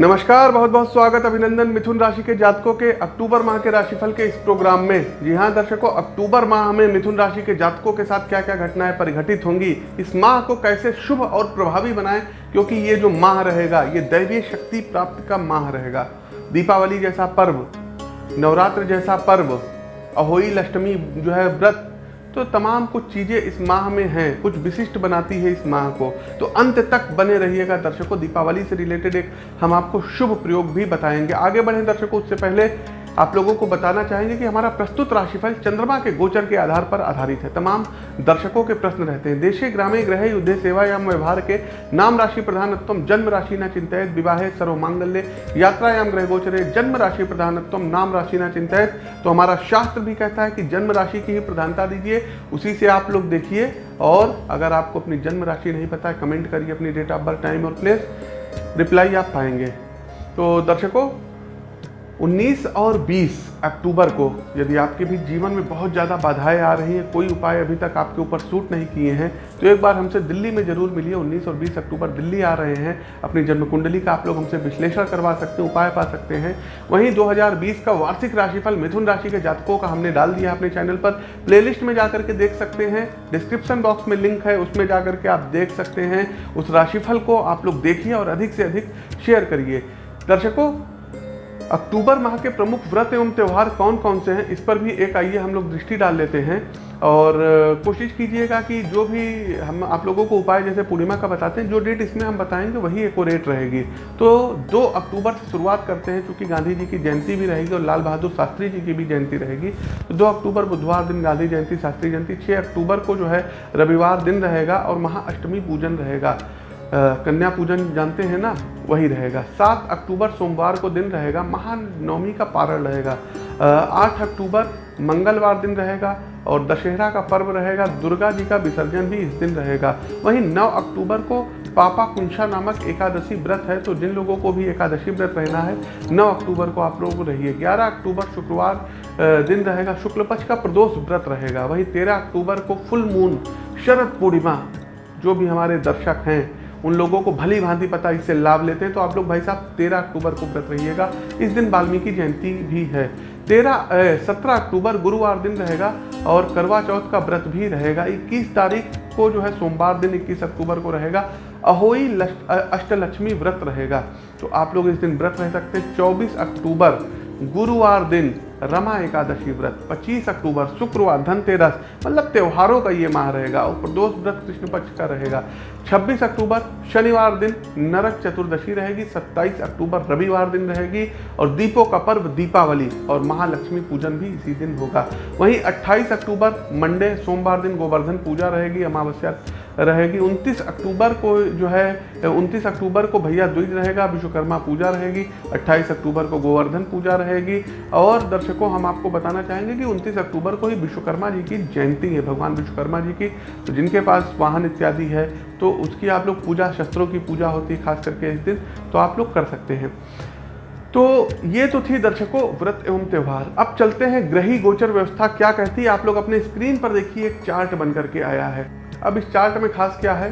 नमस्कार, बहुत बहुत स्वागत अभिनंदन मिथुन राशि के जातकों के अक्टूबर माह के राशिफल के इस प्रोग्राम में। जी हाँ दर्शकों, अक्टूबर माह में मिथुन राशि के जातकों के साथ क्या क्या घटनाएँ परिघटित होंगी, इस माह को कैसे शुभ और प्रभावी बनाएँ, क्योंकि ये जो माह रहेगा, ये दैवीय शक्ति प्राप्त का माह रहेगा। दीपावली जैसा पर्व, नवरात्र जैसा पर्व, अहोई अष्टमी जो है व्रत तो तमाम कुछ चीज़ें इस माह में हैं, कुछ विशिष्ट बनाती है इस माह को। तो अंत तक बने रहिएगा दर्शकों, दीपावली से रिलेटेड एक हम आपको शुभ प्रयोग भी बताएँगे। आगे बढ़े दर्शकों, उससे पहले आप लोगों को बताना चाहेंगे कि हमारा प्रस्तुत राशिफल चंद्रमा के गोचर के आधार पर आधारित है। तमाम दर्शकों के प्रश्न रहते हैं। देशे ग्रामे ग्रह युद्धे, सेवा या व्यवहार के नाम राशि प्रधानत्व जन्म राशि न चिंतित, विवाह, सर्वमांगल्य, यात्रायाम ग्रह गोचरे, जन्म राशि प्रधानत्व नाम राशि न चिंतित। तो हमारा शास्त्र भी कहता है कि जन्म राशि की ही प्रधानता दीजिए, उसी से आप लोग देखिए। और अगर आपको अपनी जन्म राशि नहीं पता है, कमेंट करिए अपनी डेट ऑफ़ बर्थ टाइम और प्लेस रिप्लाई आप पाएँगे। तो दर्शकों 19 और 20 अक्टूबर को यदि आपके भी जीवन में बहुत ज़्यादा बाधाएँ आ रही हैं, कोई उपाय अभी तक आपके ऊपर सूट नहीं किए हैं तो एक बार हमसे दिल्ली में ज़रूर मिलिए। 19 और 20 अक्टूबर दिल्ली आ रहे हैं। अपनी जन्म कुंडली का आप लोग हमसे विश्लेषण करवा सकते हैं, उपाय पा सकते हैं। वहीं 2020 का वार्षिक राशिफल मिथुन राशि के जातकों का हमने डाल दिया अपने चैनल पर। प्ले में जाकर के देख सकते हैं। डिस्क्रिप्शन बॉक्स में लिंक है, उसमें जाकर के आप देख सकते हैं। उस राशिफल को आप लोग देखिए और अधिक से अधिक शेयर करिए। दर्शकों अक्टूबर माह के प्रमुख व्रत एवं त्यौहार कौन कौन से हैं? इस पर भी एक आइए हम लोग दृष्टि डाल लेते हैं। और कोशिश कीजिएगा कि जो भी हम, आप लोगों को उपाय जैसे पूर्णिमा का बताते हैं, जो डेट इसमें हम बताएँगे, वही एक रेट रहेगी। तो 2 अक्टूबर से शुरुआत करते हैं क्योंकि गांधी जी की जयंती भी रहेगी और लाल बहादुर शास्त्री जी की भी जयंती रहेगी। तो दो अक्टूबर, बुधवार दिन गांधी जयंती, शास्त्री जयंती छः अक्टूबर को जो है रविवार दिन रहेगा और महाअष्टमी पूजन रहेगा। कन्या पूजन जानते हैं ना? वही रहेगा। सात अक्टूबर सोमवार को दिन रहेगा। महानवमी का पारण रहेगा। आठ अक्टूबर मंगलवार दिन रहेगा और दशहरा का पर्व रहेगा। दुर्गा जी का विसर्जन भी इस दिन रहेगा। वहीं नौ अक्टूबर को पापा कुंशा नामक एकादशी व्रत है तो जिन लोगों को भी एकादशी व्रत रहना है, नौ अक्टूबर को आप लोगों रहिए। ग्यारह अक्टूबर शुक्रवार दिन रहेगा। शुक्ल पक्ष का प्रदोष व्रत रहेगा। वहीं तेरह अक्टूबर को फुल मून, शरद पूर्णिमा, जो भी हमारे दर्शक हैं उन लोगों को भली भांति पता इससे लाभ लेते हैं तो आप लोग भाई साहब, तेरह अक्टूबर को व्रत रहिएगा। इस दिन वाल्मीकि जयंती भी है। तेरह सत्रह अक्टूबर गुरुवार दिन रहेगा और करवा चौथ का व्रत भी रहेगा। इक्कीस तारीख को जो है सोमवार दिन इक्कीस अक्टूबर को रहेगा। अहोई अष्टलक्ष्मी व्रत रहेगा। तो आप लोग इस दिन व्रत रह सकते हैं। चौबीस अक्टूबर गुरुवार दिन रमा एकादशी व्रत 25 अक्टूबर, शुक्रवार, धनतेरस मतलब त्योहारों का ये माह रहेगा और प्रदोष व्रत कृष्ण पक्ष का रहेगा। 26 अक्टूबर, शनिवार दिन नरक चतुर्दशी रहेगी 27 अक्टूबर, रविवार दिन रहेगी, और दीपों का पर्व दीपावली और महालक्ष्मी पूजन भी इसी दिन होगा। वहीं 28 अक्टूबर, मंडे, सोमवार दिन गोवर्धन पूजा रहेगी, अमावस्या रहेगी। 29 अक्टूबर को जो है 29 अक्टूबर को भैया द्विज रहेगा, विश्वकर्मा पूजा रहेगी 28 अक्टूबर को गोवर्धन पूजा रहेगी। और दर्शकों, हम आपको बताना चाहेंगे कि 29 अक्टूबर को ही विश्वकर्मा जी की जयंती है, भगवान विश्वकर्मा जी की। तो जिनके पास वाहन इत्यादि है तो उसकी आप लोग पूजा, शस्त्रों की पूजा होती है, खास करके इस दिन तो आप लोग कर सकते हैं। तो ये तो थी दर्शकों, व्रत एवं त्यौहार। अब चलते हैं, ग्रही गोचर व्यवस्था क्या कहती है? आप लोग अपने स्क्रीन पर देखिए, एक चार्ट बन करके आया है। अब इस चार्ट में खास क्या है?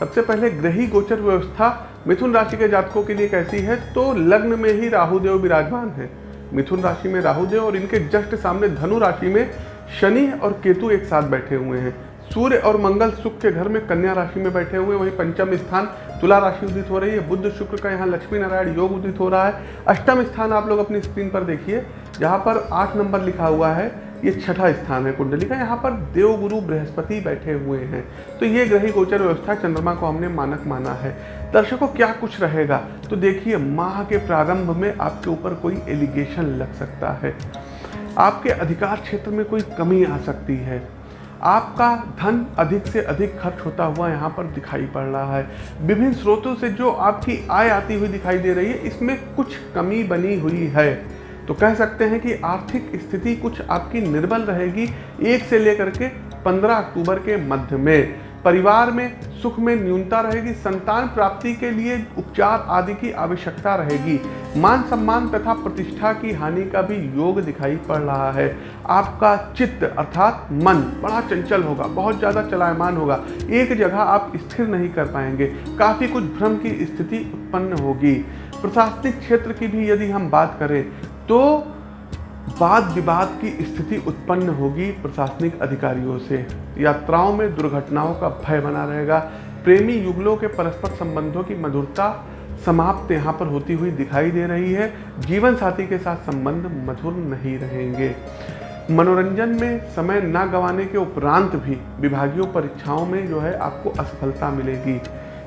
सबसे पहले ग्रही गोचर व्यवस्था मिथुन राशि के जातकों के लिए कैसी है? तो लग्न में ही राहुदेव विराजमान है। मिथुन राशि में राहुदेव और इनके जस्ट सामने धनु राशि में शनि और केतु एक साथ बैठे हुए हैं। सूर्य और मंगल सुख के घर में कन्या राशि में बैठे हुए वहीं पंचम स्थान तुला राशि उदित हो रही है। बुद्ध शुक्र का यहाँ लक्ष्मी नारायण योग उदित हो रहा है। अष्टम स्थान आप लोग अपनी स्क्रीन पर देखिए। जहाँ पर आठ नंबर लिखा हुआ है। ये छठा स्थान है कुंडली का। यहाँ पर देवगुरु बृहस्पति बैठे हुए हैं। तो ये ग्रही गोचर व्यवस्था चंद्रमा को हमने मानक माना है। दर्शकों, क्या कुछ रहेगा? तो देखिए, माह के प्रारंभ में आपके ऊपर कोई एलिगेशन लग सकता है। आपके अधिकार क्षेत्र में कोई कमी आ सकती है। आपका धन अधिक से अधिक खर्च होता हुआ यहाँ पर दिखाई पड़ रहा है। विभिन्न स्रोतों से जो आपकी आय आती हुई दिखाई दे रही है, इसमें कुछ कमी बनी हुई है। तो कह सकते हैं कि आर्थिक स्थिति कुछ आपकी निर्बल रहेगी एक से लेकर के पंद्रह अक्टूबर के मध्य में। परिवार में सुख में न्यूनता रहेगी, संतान प्राप्ति के लिए उपचार आदि की आवश्यकता रहेगी। मान सम्मान तथा प्रतिष्ठा की हानि का भी योग दिखाई पड़ रहा है। आपका चित्त अर्थात मन बड़ा चंचल होगा, बहुत ज़्यादा चलायमान होगा। एक जगह आप स्थिर नहीं कर पाएँगे, काफ़ी कुछ भ्रम की स्थिति उत्पन्न होगी। प्रशासनिक क्षेत्र की भी यदि हम बात करें तो वाद विवाद की स्थिति उत्पन्न होगी प्रशासनिक अधिकारियों से। यात्राओं में दुर्घटनाओं का भय बना रहेगा। प्रेमी युगलों के परस्पर संबंधों की मधुरता समाप्त यहाँ पर होती हुई दिखाई दे रही है। जीवन साथी के साथ संबंध मधुर नहीं रहेंगे। मनोरंजन में समय न गंवाने के उपरांत भी विभागीय परीक्षाओं में जो है आपको असफलता मिलेगी।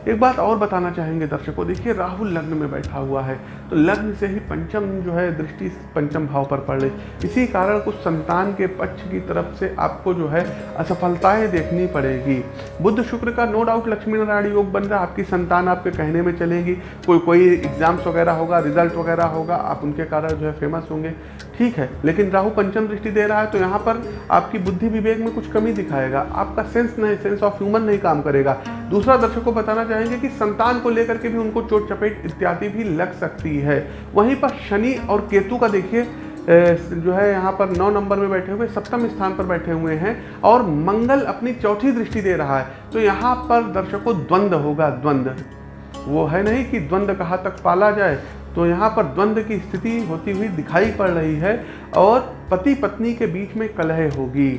एक बात और बताना चाहेंगे दर्शकों, देखिए राहुल लग्न में बैठा हुआ है तो लग्न से ही पंचम जो है दृष्टि पंचम भाव पर पड़ रही। इसी कारण कुछ संतान के पक्ष की तरफ़ से आपको जो है असफलताएँ देखनी पड़ेगी। बुद्ध शुक्र का नो डाउट लक्ष्मी नारायण योग बन रहा है, आपकी संतान आपके कहने में चलेगी। कोई कोई एग्ज़ाम्स वगैरह होगा रिज़ल्ट वगैरह होगा, आप उनके कारण जो है फ़ेमस होंगे। ठीक है, लेकिन राहु पंचम दृष्टि दे रहा है तो यहाँ पर आपकी बुद्धि विवेक में कुछ कमी दिखाएगा। आपका सेंस नहीं सेंस ऑफ़ ह्यूमन नहीं काम करेगा। दूसरा दर्शक को बताना चाहेंगे कि संतान को लेकर के भी उनको चोट चपेट इत्यादि भी लग सकती है। वहीं पर शनि और केतु का देखिए जो है यहाँ पर नौ नंबर में बैठे हुए, सप्तम स्थान पर बैठे हुए हैं और मंगल अपनी चौथी दृष्टि दे रहा है। तो यहाँ पर दर्शकों द्वंद्व होगा द्वंद्व वो है नहीं कि द्वंद्व कहाँ तक पाला जाए तो यहाँ पर द्वंद्व की स्थिति होती हुई दिखाई पड़ रही है और पति पत्नी के बीच में कलह होगी।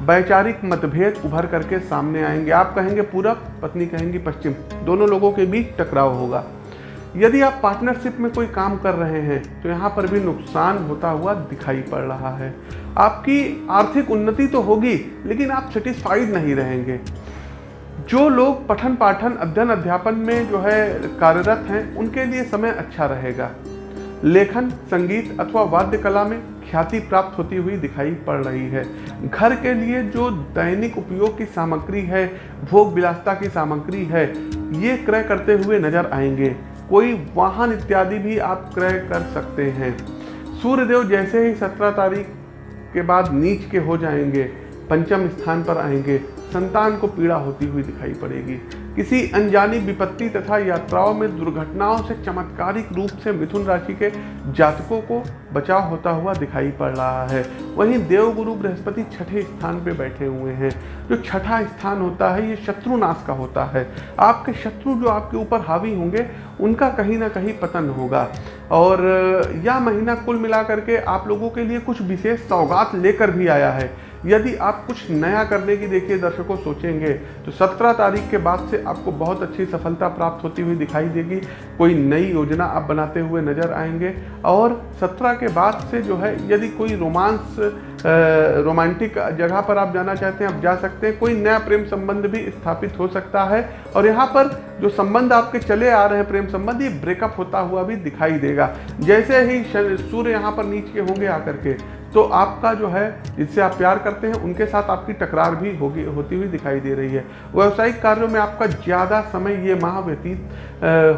वैचारिक मतभेद उभर करके सामने आएँगे। आप कहेंगे पूरब पत्नी कहेंगी पश्चिम। दोनों लोगों के बीच टकराव होगा। यदि आप पार्टनरशिप में कोई काम कर रहे हैं तो यहाँ पर भी नुकसान होता हुआ दिखाई पड़ रहा है। आपकी आर्थिक उन्नति तो होगी, लेकिन आप सेटिस्फाइड नहीं रहेंगे। जो लोग पठन पाठन अध्ययन अध्यापन में जो है कार्यरत हैं, उनके लिए समय अच्छा रहेगा। लेखन, संगीत अथवा वाद्य कला में ख्याति प्राप्त होती हुई दिखाई पड़ रही है। घर के लिए जो दैनिक उपयोग की सामग्री है, भोग विलासता की सामग्री है, ये क्रय करते हुए नज़र आएँगे। कोई वाहन इत्यादि भी आप क्रय कर सकते हैं। सूर्यदेव जैसे ही सत्रह तारीख के बाद नीच के हो जाएँगे। पंचम स्थान पर आएँगे। संतान को पीड़ा होती हुई दिखाई पड़ेगी। किसी अनजानी विपत्ति तथा यात्राओं में दुर्घटनाओं से चमत्कारिक रूप से मिथुन राशि के जातकों को बचाव होता हुआ दिखाई पड़ रहा है। वहीं देवगुरु बृहस्पति छठे स्थान पे बैठे हुए हैं। जो छठा स्थान होता है, ये शत्रुनाश का होता है। आपके शत्रु जो आपके ऊपर हावी होंगे, उनका कहीं ना कहीं पतन होगा। और यह महीना कुल मिला करके आप लोगों के लिए कुछ विशेष सौगात लेकर भी आया है। यदि आप कुछ नया करने की देखिए, दर्शकों सोचेंगे तो 17 तारीख के बाद से आपको बहुत अच्छी सफलता प्राप्त होती हुई दिखाई देगी। कोई नई योजना आप बनाते हुए नज़र आएँगे। और 17 के बाद से जो है, यदि कोई रोमांस रोमांटिक जगह पर आप जाना चाहते हैं, आप जा सकते हैं। कोई नया प्रेम संबंध भी स्थापित हो सकता है। और यहाँ पर जो संबंध आपके चले आ रहे हैं, प्रेम संबंध, ये ब्रेकअप होता हुआ भी दिखाई देगा। जैसे ही सूर्य यहाँ पर नीच के होंगे आकर के तो आपका जो है, जिससे आप प्यार करते हैं, उनके साथ आपकी टकरार भी होगी, होती हुई दिखाई दे रही है। व्यवसायिक कार्यों में आपका ज़्यादा समय ये माह व्यतीत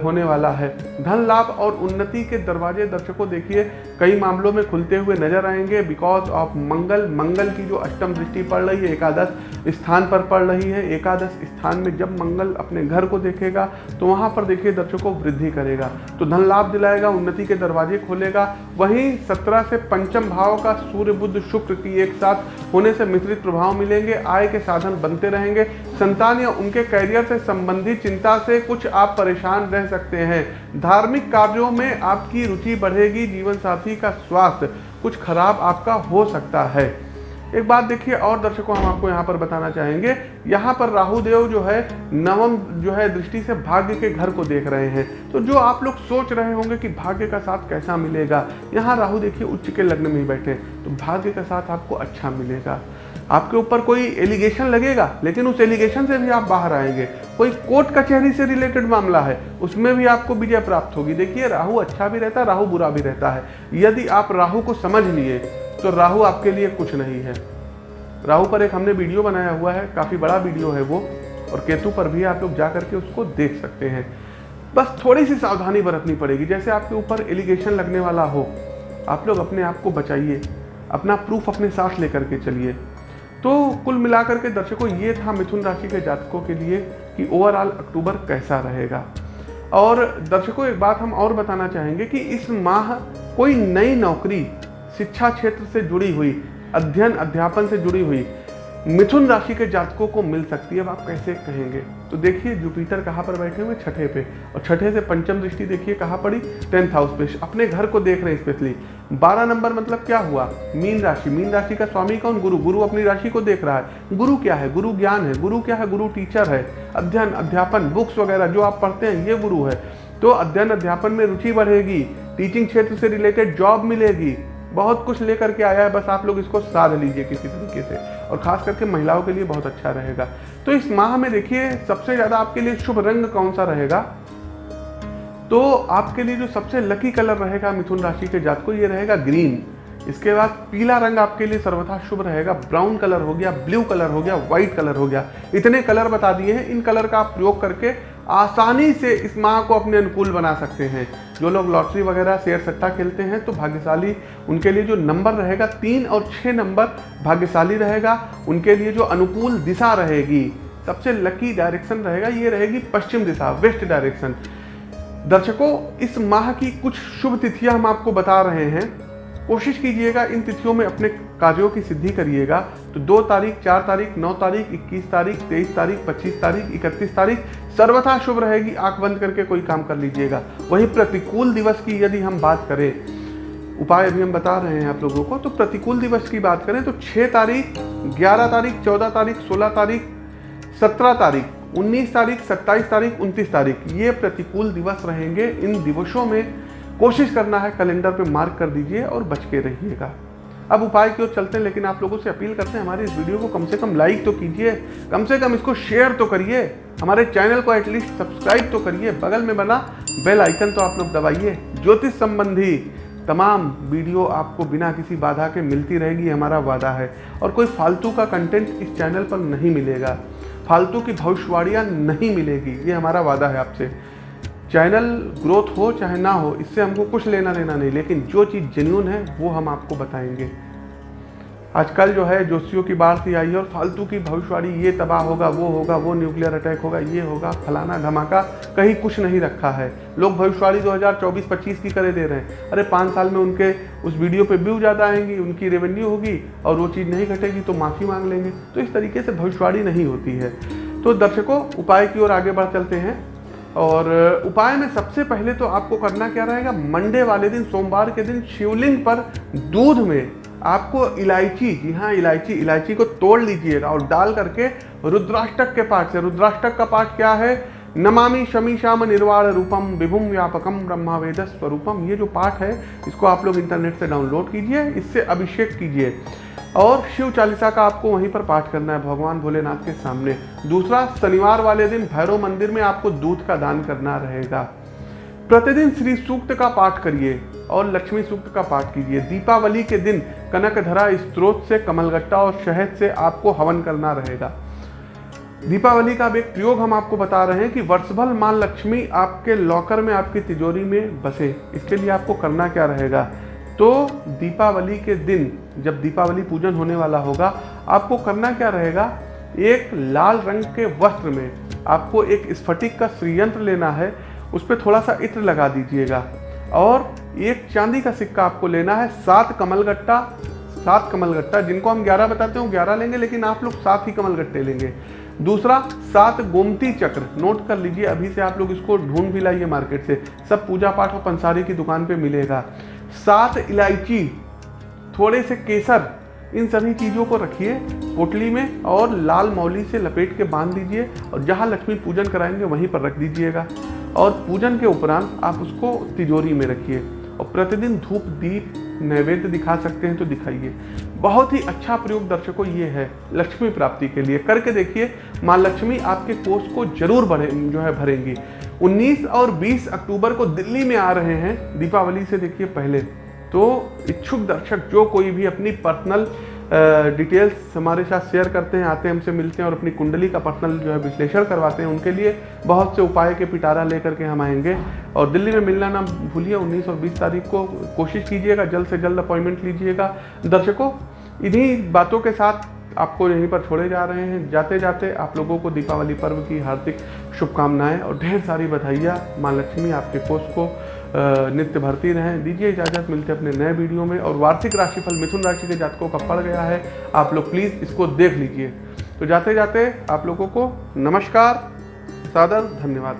होने वाला है। धन लाभ और उन्नति के दरवाजे दर्शकों देखिए, कई मामलों में खुलते हुए नज़र आएँगे। बिकॉज़ ऑफ़ मंगल मंगल की जो अष्टम दृष्टि पड़ रही है, एकादश स्थान पर पड़ रही है। एकादश स्थान में जब मंगल अपने घर को देखेगा तो वहाँ पर देखिए दर्शकों वृद्धि करेगा। तो धन लाभ दिलाएगा, उन्नति के दरवाजे खोलेगा। वहीं सत्रह से पंचम भाव का सूर्य बुद्ध शुक्र की एक साथ होने से मिश्रित प्रभाव मिलेंगे, आय के साधन बनते रहेंगे। संतान या उनके कैरियर से संबंधित चिंता से कुछ आप परेशान रह सकते हैं। धार्मिक कार्यों में आपकी रुचि बढ़ेगी जीवन साथी का स्वास्थ्य कुछ खराब आपका हो सकता है। एक बात देखिए, और दर्शकों, हम आपको यहाँ पर बताना चाहेंगे। यहाँ पर राहु देव जो है, नवम जो है दृष्टि से भाग्य के घर को देख रहे हैं। तो जो आप लोग सोच रहे होंगे कि भाग्य का साथ कैसा मिलेगा, यहाँ राहु देखिए, उच्च के लग्न में ही बैठे तो भाग्य का साथ आपको अच्छा मिलेगा। आपके ऊपर कोई एलिगेशन लगेगा? लेकिन उस एलिगेशन से भी आप बाहर आएँगे। कोई कोर्ट कचहरी से रिलेटेड मामला है, उसमें भी आपको विजय प्राप्त होगी। देखिए, राहु अच्छा भी रहता है, राहु बुरा भी रहता है। यदि आप राहु को समझ लिए तो राहु आपके लिए कुछ नहीं है। राहु पर एक हमने वीडियो बनाया हुआ है, काफ़ी बड़ा वीडियो है वो, और केतु पर भी आप लोग जा करके उसको देख सकते हैं। बस थोड़ी सी सावधानी बरतनी पड़ेगी, जैसे आपके ऊपर एलिगेशन लगने वाला हो, आप लोग अपने आप को बचाइए, अपना प्रूफ अपने साथ लेकर के चलिए। तो कुल मिलाकर के दर्शकों, ये था मिथुन राशि के जातकों के लिए कि ओवरऑल अक्टूबर कैसा रहेगा। और दर्शकों, एक बात हम और बताना चाहेंगे कि इस माह कोई नई नौकरी शिक्षा क्षेत्र से जुड़ी हुई, अध्ययन, अध्यापन से जुड़ी हुई, मिथुन राशि के जातकों को मिल सकती है। अब आप कैसे कहेंगे? तो देखिए, जुपिटर कहाँ पर बैठे हुए? छठे पे। और छठे से पंचम दृष्टि देखिए, कहाँ पड़ी? टेंथ हाउस पे। अपने घर को देख रहे हैं स्पेशली। बारह नंबर मतलब क्या हुआ? मीन राशि। मीन राशि का स्वामी कौन? गुरु। गुरु अपनी राशि को देख रहा है। गुरु क्या है? गुरु ज्ञान है। गुरु क्या है? गुरु टीचर है। अध्ययन, अध्यापन, बुक्स वगैरह जो आप पढ़ते हैं, ये गुरु है। तो अध्ययन, अध्यापन में रुचि बढ़ेगी। टीचिंग क्षेत्र से रिलेटेड जॉब मिलेगी। बहुत कुछ लेकर के आया है, बस आप लोग इसको साध लीजिए किसी तरीके से। और खास करके महिलाओं के लिए बहुत अच्छा रहेगा। तो इस माह में देखिए, सबसे ज़्यादा आपके लिए शुभ रंग कौन सा रहेगा? तो आपके लिए जो सबसे लकी कलर रहेगा मिथुन राशि के जात को ये रहेगा ग्रीन इसके बाद पीला रंग आपके लिए सर्वथा शुभ रहेगा। ब्राउन कलर हो गया ब्लू कलर हो गया व्हाइट कलर हो गया। इतने कलर बता दिए हैं। इन कलर का आप प्रयोग करके आसानी से इस माह को अपने अनुकूल बना सकते हैं। जो लोग लॉटरी वगैरह, शेयर सट्टा खेलते हैं तो भाग्यशाली उनके लिए जो नंबर रहेगा, तीन और छः नंबर भाग्यशाली रहेगा। उनके लिए जो अनुकूल दिशा रहेगी, सबसे लकी डायरेक्शन रहेगा, ये रहेगी पश्चिम दिशा वेस्ट डायरेक्शन दर्शकों, इस माह की कुछ शुभ तिथियाँ हम आपको बता रहे हैं। कोशिश कीजिएगा इन तिथियों में अपने कार्यों की सिद्धि करिएगा। तो दो तारीख, चार तारीख, नौ तारीख, इक्कीस तारीख, तेईस तारीख, पच्चीस तारीख, इकतीस तारीख सर्वथा शुभ रहेगी। आँख बंद करके कोई काम कर लीजिएगा। वहीं प्रतिकूल दिवस की यदि हम बात करें, उपाय अभी हम बता रहे हैं आप लोगों को तो प्रतिकूल दिवस की बात करें तो छः तारीख, ग्यारह तारीख, चौदह तारीख, सोलह तारीख, सत्रह तारीख, उन्नीस तारीख, सत्ताईस तारीख, उनतीस तारीख, ये प्रतिकूल दिवस रहेंगे। इन दिवसों में कोशिश करना है, कैलेंडर पे मार्क कर दीजिए और बच के रहिएगा। अब उपाय की ओर चलते हैं, लेकिन आप लोगों से अपील करते हैं, हमारे इस वीडियो को कम से कम लाइक तो कीजिए, कम से कम इसको शेयर तो करिए, हमारे चैनल को एटलीस्ट सब्सक्राइब तो करिए, बगल में बना बेल आइकन तो आप लोग दबाइए, ज्योतिष संबंधी तमाम वीडियो आपको बिना किसी बाधा के मिलती रहेगी हमारा वादा है। और कोई फालतू का कंटेंट इस चैनल पर नहीं मिलेगा, फालतू की भविष्यवाणियाँ नहीं मिलेगी, ये हमारा वादा है आपसे। चैनल ग्रोथ हो चाहे ना हो, इससे हमको कुछ लेना देना नहीं, लेकिन जो चीज़ जेन्यून है, वो हम आपको बताएँगे। आजकल जो है, जोशियों की बाढ़ सी आई है और फालतू की भविष्यवाणी, ये तबाह होगा, वो होगा, वो न्यूक्लियर अटैक होगा, ये होगा, फलाना धमाका, कहीं कुछ नहीं रखा है। लोग भविष्यवाणी 2024-25 की करे दे रहे हैं। अरे, पाँच साल में उनके उस वीडियो पे व्यू ज़्यादा आएँगी, उनकी रेवेन्यू होगी और वो चीज़ नहीं घटेगी तो माफ़ी मांग लेंगे। तो इस तरीके से भविष्यवाणी नहीं होती है। तो दर्शकों, उपाय की ओर आगे बढ़ चलते हैं। और उपाय में सबसे पहले तो आपको करना क्या रहेगा? मंडे वाले दिन, सोमवार के दिन शिवलिंग पर दूध में आपको इलायची, जी हाँ इलायची इलायची को तोड़ लीजिएगा और डाल करके रुद्राष्टक के पाठ से। रुद्राष्टक का पाठ क्या है? नमामि शमी श्याम निर्वाण रूपम विभुम व्यापकम ब्रह्मा वेद स्वरूपम ये जो पाठ है, इसको आप लोग इंटरनेट से डाउनलोड कीजिए, इससे अभिषेक कीजिए। और शिव चालीसा का आपको वहीं पर पाठ करना है, भगवान भोलेनाथ के सामने। दूसरा, शनिवार वाले दिन भैरव मंदिर में आपको दूध का दान करना रहेगा। प्रतिदिन श्री सूक्त का पाठ करिए और लक्ष्मी सूक्त का पाठ कीजिए। दीपावली के दिन कनकधरा स्त्रोत से, कमलगट्टा और शहद से आपको हवन करना रहेगा। दीपावली का अब एक प्रयोग हम आपको बता रहे हैं कि वर्षभर माँ लक्ष्मी आपके लॉकर में, आपकी तिजोरी में बसे। इसके लिए आपको करना क्या रहेगा? तो दीपावली के दिन, जब दीपावली पूजन होने वाला होगा, आपको करना क्या रहेगा? एक लाल रंग के वस्त्र में आपको एक स्फटिक का श्रीयंत्र लेना है, उस पर थोड़ा सा इत्र लगा दीजिएगा। और एक चांदी का सिक्का आपको लेना है, सात कमलगट्टा सात कमलगट्टा, जिनको हम ग्यारह बताते हैं ग्यारह लेंगे, लेकिन आप लोग सात ही कमलगट्टे लेंगे। दूसरा, सात गोमती चक्र, नोट कर लीजिए, अभी से आप लोग इसको ढूंढ भी लाइए मार्केट से। सब पूजा पाठ और पंसारी की दुकान पे मिलेगा। सात इलायची, थोड़े से केसर, इन सभी चीज़ों को रखिए, पोटली में और लाल मौली से लपेट के बाँध दीजिए और जहाँ लक्ष्मी पूजन कराएँगे वहीं पर रख दीजिएगा। और पूजन के उपरांत आप उसको तिजोरी में रखिए और प्रतिदिन धूप, दीप, नैवेद्य दिखा सकते हैं तो दिखाइए। बहुत ही अच्छा प्रयोग दर्शकों ये है लक्ष्मी प्राप्ति के लिए। करके देखिए, माँ लक्ष्मी आपके कोष को ज़रूर भरे जो है भरेंगी। 19 और 20 अक्टूबर को दिल्ली में आ रहे हैं। दीपावली से देखिए पहले। तो इच्छुक दर्शक, जो कोई भी अपनी पर्सनल डिटेल्स हमारे साथ शेयर करते हैं, आते हैं, हमसे मिलते हैं और अपनी कुंडली का पर्सनल जो है विश्लेषण करवाते हैं, उनके लिए बहुत से उपाय के पिटारा लेकर के हम आएँगे। और दिल्ली में मिलना ना भूलिए 19 और 20 तारीख को कोशिश कीजिएगा, जल्द से जल्द अपॉइंटमेंट लीजिएगा। दर्शकों, इन्हीं बातों के साथ आपको यहीं पर छोड़े जा रहे हैं। जाते जाते आप लोगों को दीपावली पर्व की हार्दिक शुभकामनाएँ और ढेर सारी बधाइयाँ। माँ लक्ष्मी आपके कोष को नित्य भरती रहें। दीजिए इजाज़त, मिलते अपने नए वीडियो में। और वार्षिक राशिफल मिथुन राशि के जातकों का पड़ गया है। आप लोग प्लीज़ इसको देख लीजिए। तो जाते जाते आप लोगों को नमस्कार, सादर, धन्यवाद।